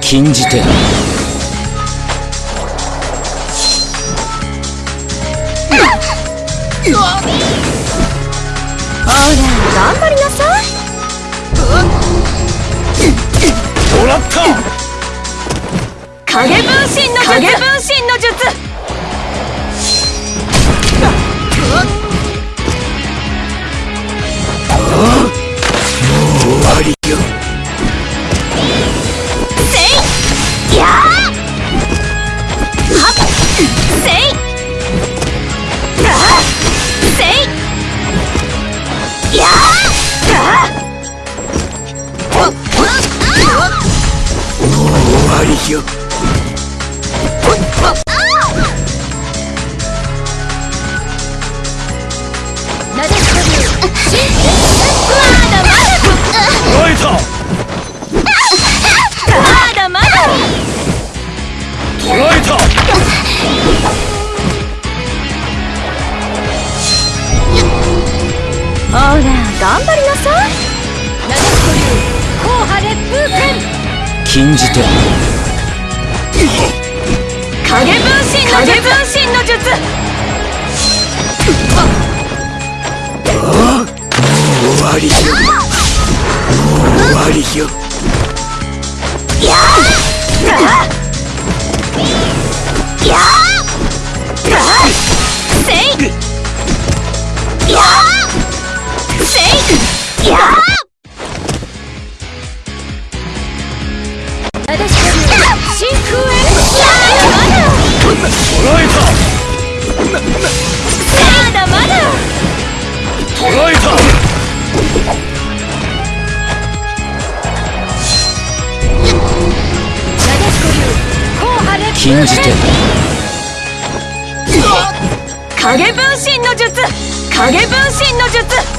禁じ手。だ ら頑張りなさいもらった影分身の術影分身の術。ほら頑張りなさい。硬派烈風剣禁じ影分身の影分身の術あもう終わりよやあ Yeah! 影分身の術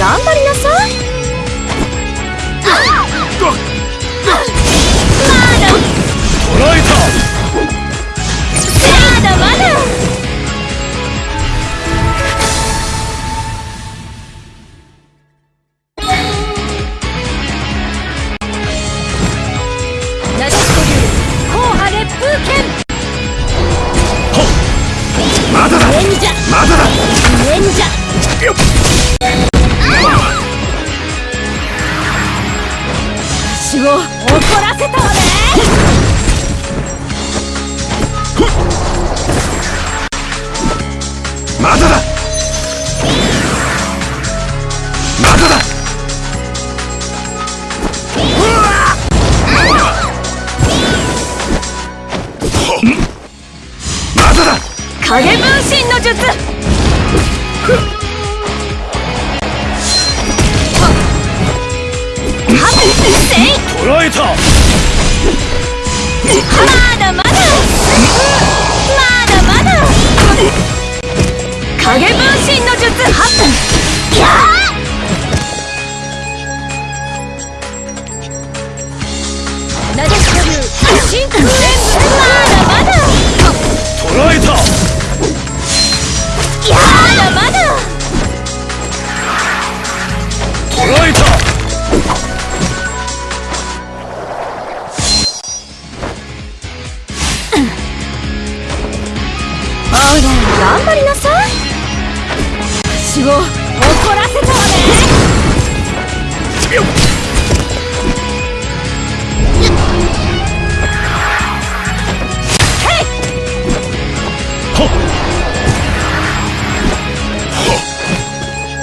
頑張りなまだだ。まだだ。まだだ。影分身の術。はっ。せい。捉えた影分身の術はっやー。なでしこ流真空演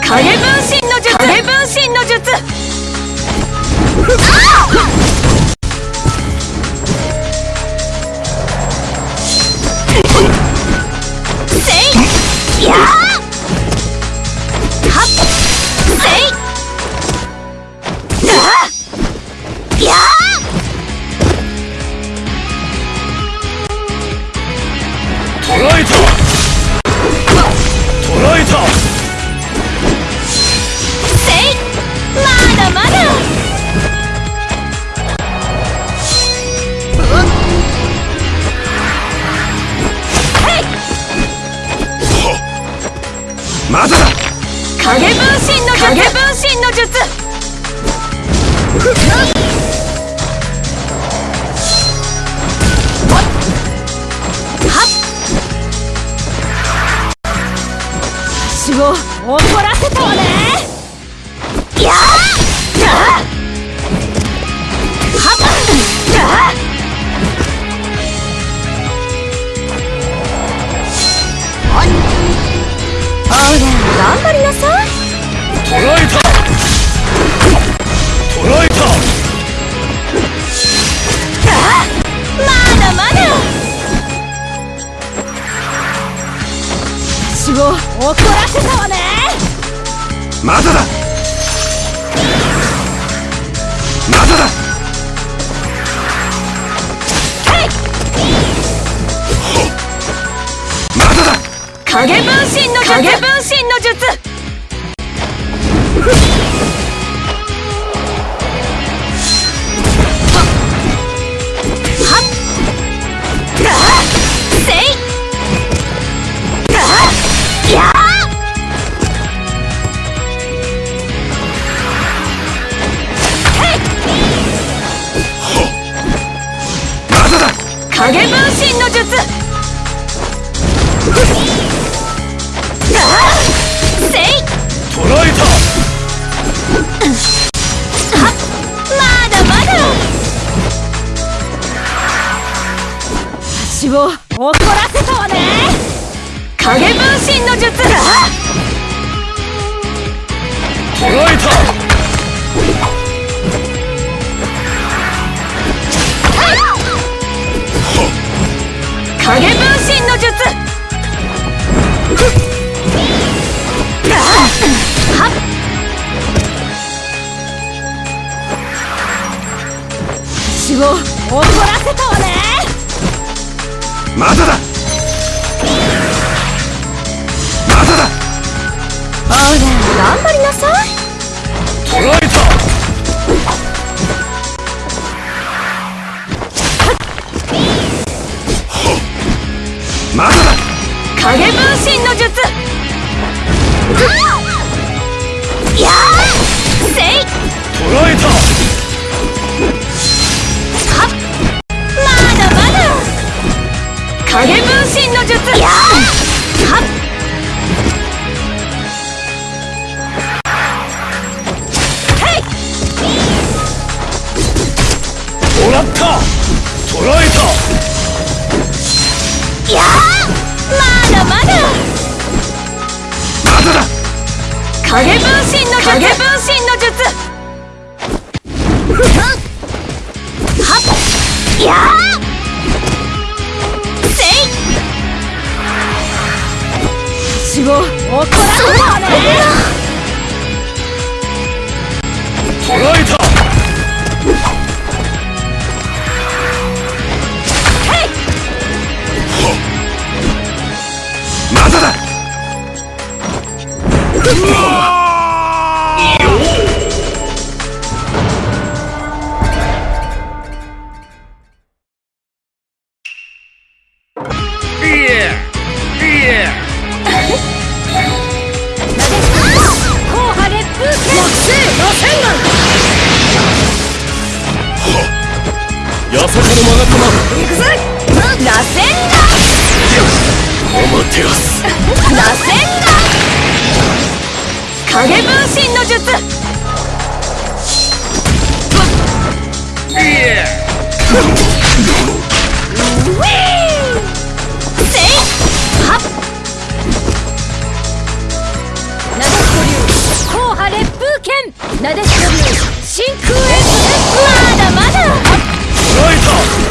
影分身の術影分身の術。影分身の術。影分身の術。はっ。私を怒ら頑張りなさい捉えた捉えたあまだまだ私を怒らせたわねまだだ。まだだ。影分身の術。影？分身の術。影分身の術を怒らせたわね。影分身の術あ捉えた。影分身の術。を怒らせたわねまだだ。まだ。だほら頑張りなさい。捉えた。まだだ。影分身の術身私を怒らせたね捕らえたまだ。だうわマガタマ丸いくぜ螺旋お待てやす螺旋影分身の術ウィーせいはなでしこ流硬派烈風剣なでしこ流真空エクまだまだまだまだた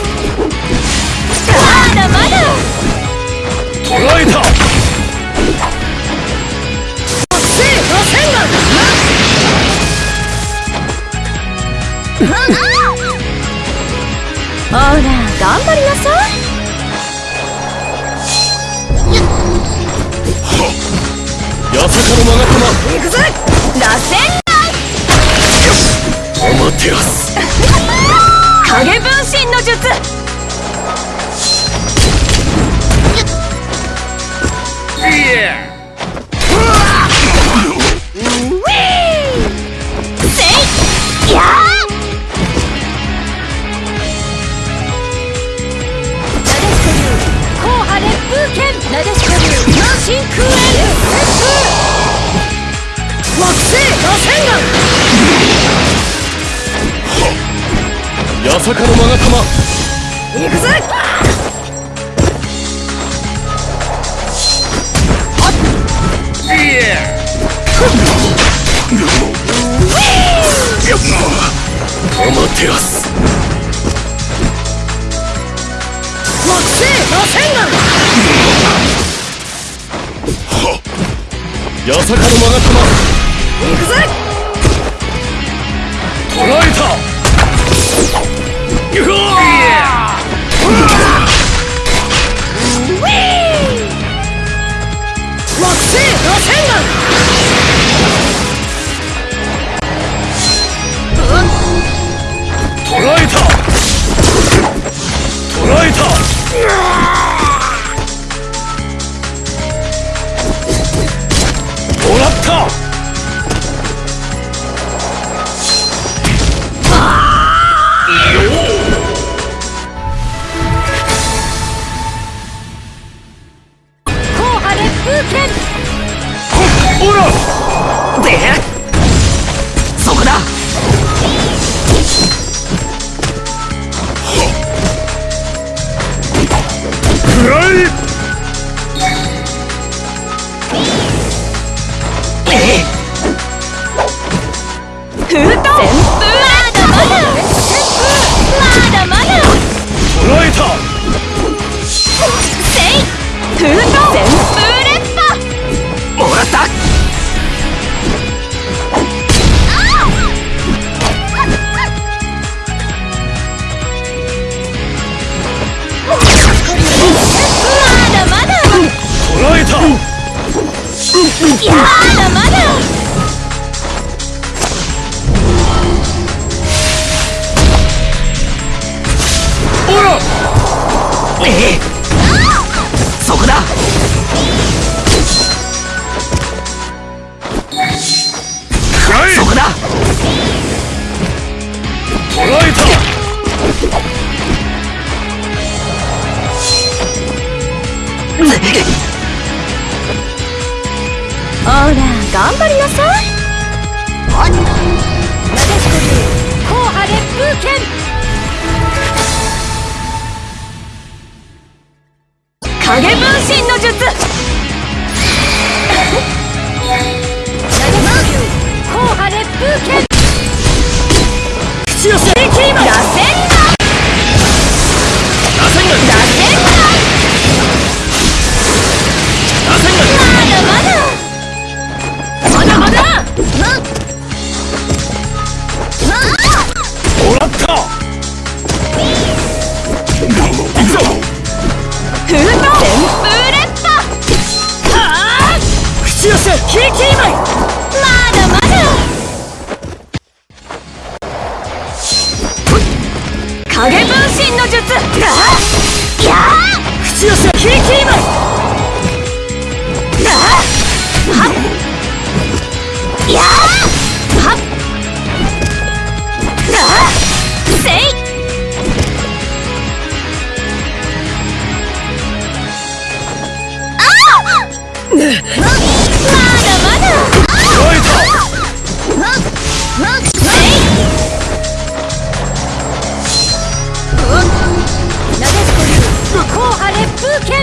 頑張りなさい八坂のマガタマ行くぜ。螺旋てやす。影分身の術八坂のマガタマ丸行くぜいやお待てやす木星螺旋八坂のマガタマ行くぜ捕らえたうわ螺旋捕らえた。い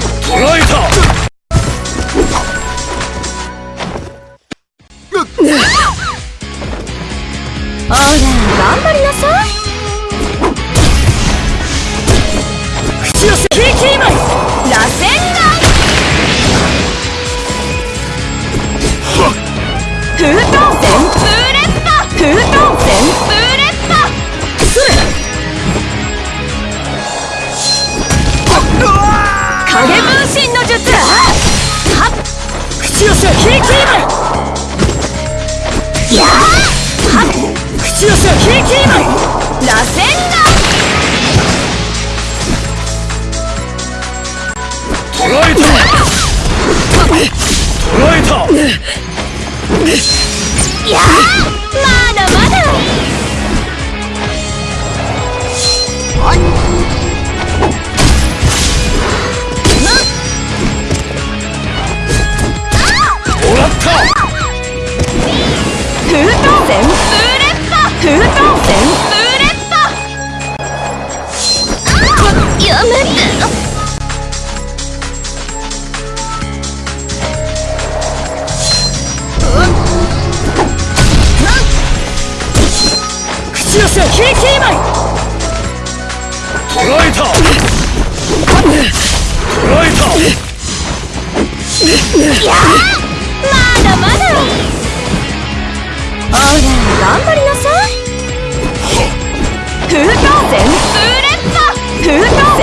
烈風剣捉えたほら頑張りなさい。口寄せキーキーマイ捉えた。捉えた。やーまだまだ。ほら頑張りなさい。風遁旋風烈波風遁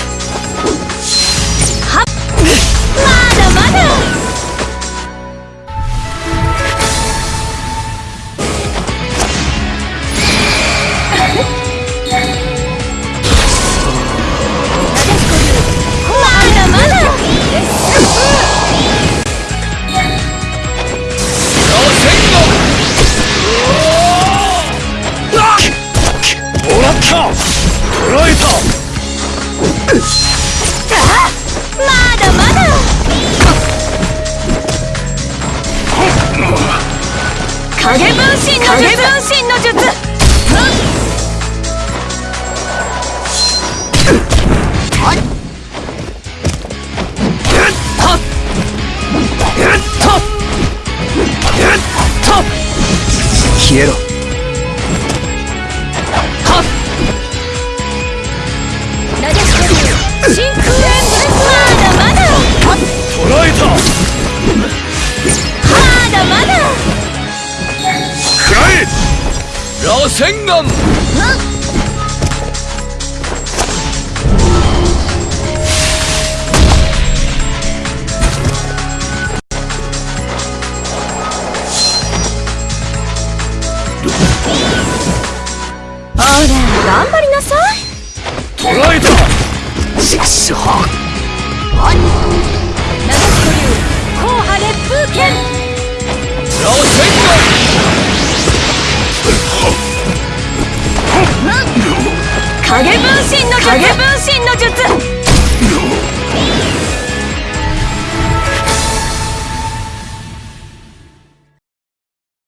影分身の術。影分身の術消えろ螺旋丸ほら頑張りなさい。捉えた。しくしょなでしこ流硬派烈風剣。螺旋影分身の術。影？分身の術